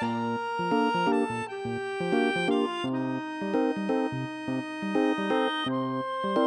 Thank you.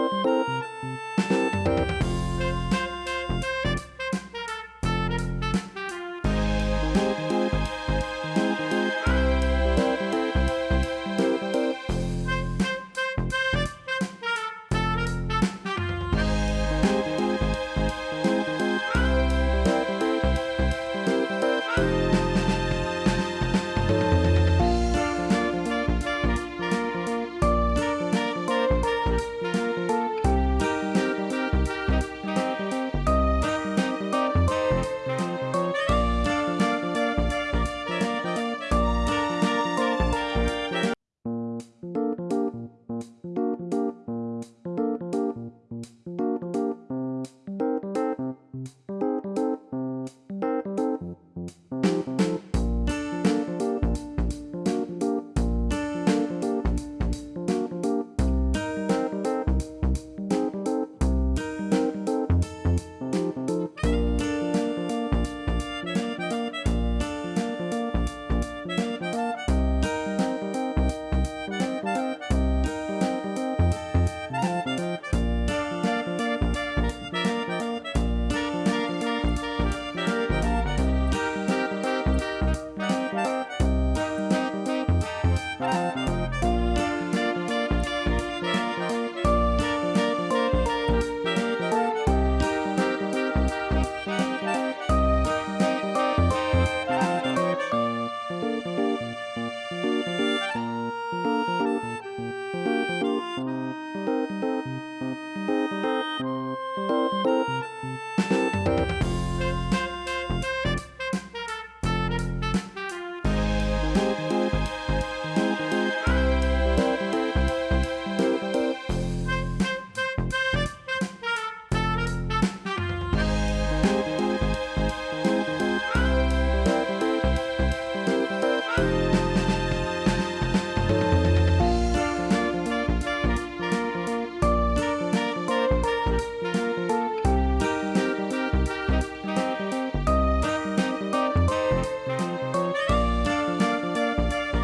Música